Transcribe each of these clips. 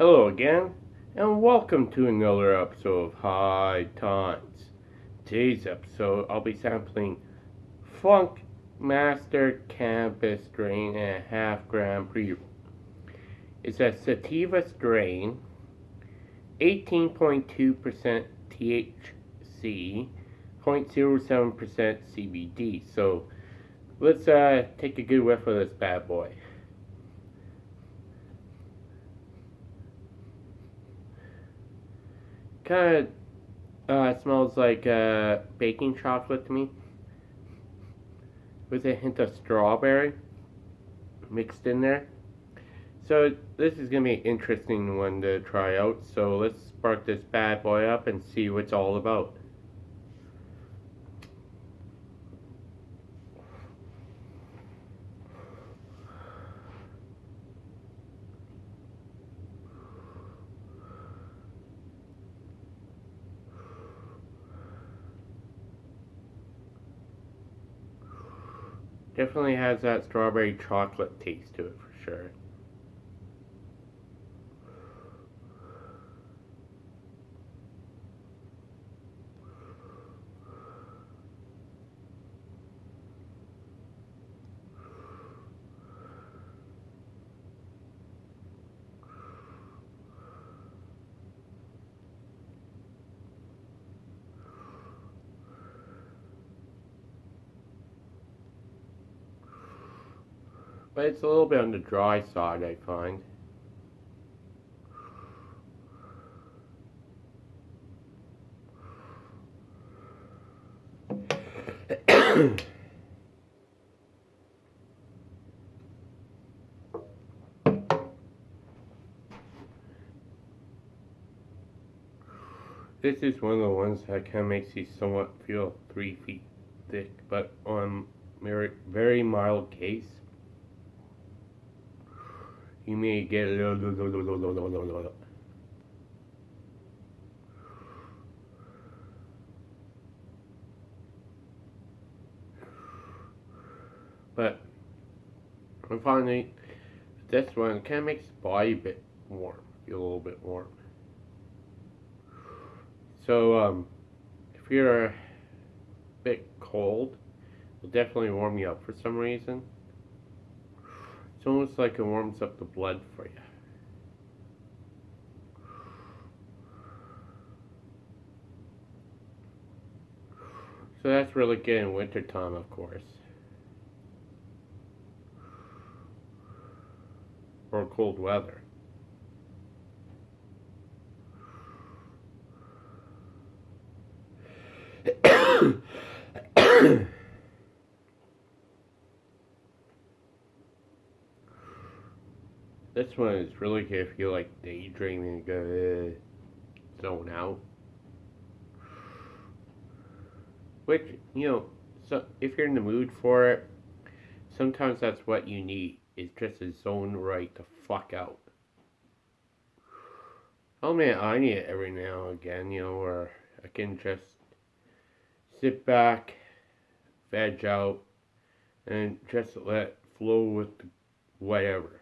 Hello again, and welcome to another episode of High Times. Today's episode, I'll be sampling Funk Master Cannabis Strain and a half gram pre. It's a sativa strain, 18.2% THC, 0.07% CBD. So let's uh, take a good whiff of this bad boy. Kind of uh, smells like uh, baking chocolate to me with a hint of strawberry mixed in there. So this is going to be an interesting one to try out. So let's spark this bad boy up and see what it's all about. Definitely has that strawberry chocolate taste to it for sure. But it's a little bit on the dry side, I find. this is one of the ones that kind of makes you somewhat feel three feet thick, but on very, very mild case you may get a little. But I'm finding this one kind of makes the body a bit warm, feel a little bit warm. So um, if you're a bit cold, it'll definitely warm you up for some reason. It's almost like it warms up the blood for you. So that's really good in wintertime, of course. Or cold weather. This one is really good if you like daydreaming and go zone out. Which, you know, so if you're in the mood for it, sometimes that's what you need, is just a zone right to fuck out. Oh man, I need it every now and again, you know, where I can just sit back, veg out, and just let flow with whatever.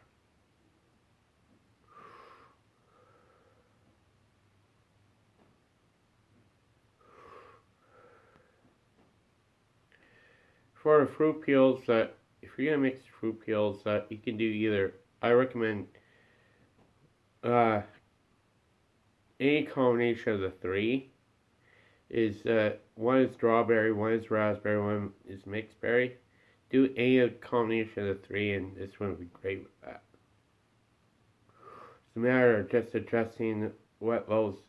For fruit peels that if you're gonna mix fruit peels that you can do either I recommend uh, any combination of the three is uh, one is strawberry, one is raspberry, one is mixed berry. Do any combination of the three and this one would be great with that. It's a matter of just adjusting what levels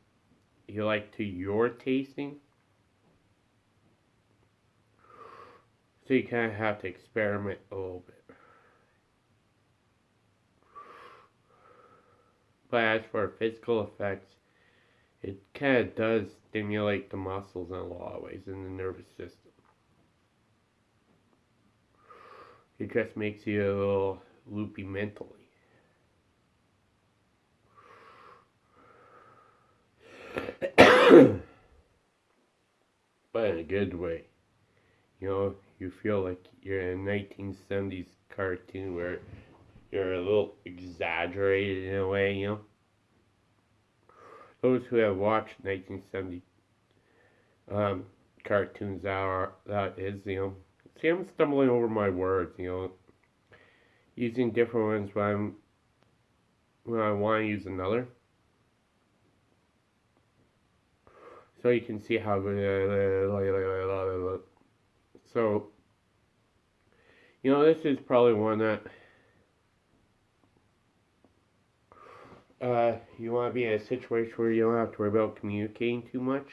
you like to your tasting. So you kind of have to experiment a little bit. But as for physical effects, it kind of does stimulate the muscles in a lot of ways in the nervous system. It just makes you a little loopy mentally. but in a good way. You know, you feel like you're in a 1970s cartoon where you're a little exaggerated in a way, you know. those who have watched 1970 um, cartoons are that is you know see I'm stumbling over my words you know using different ones when I'm when I want to use another so you can see how so you know this is probably one that uh, you want to be in a situation where you don't have to worry about communicating too much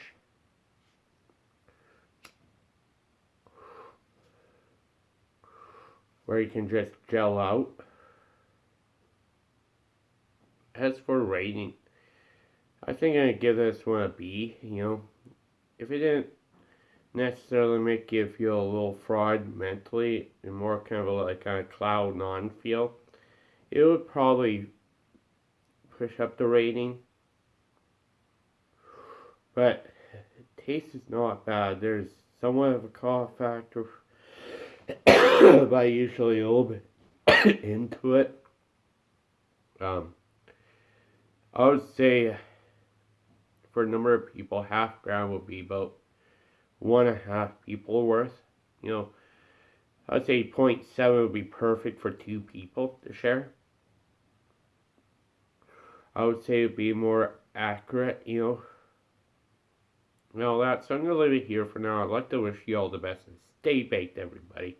where you can just gel out. As for rating, I think to give this one a B, you know. If it didn't necessarily make you feel a little fraud mentally and more kind of a, like of cloud non feel, it would probably push up the rating. But taste is not bad. There's somewhat of a cough factor but usually a little bit into it. Um, I would say for a number of people, half gram would be about one and a half people worth. You know, I'd say 0.7 would be perfect for two people to share. I would say it'd be more accurate, you know. And all that, so I'm to leave it here for now. I'd like to wish you all the best and stay baked, everybody.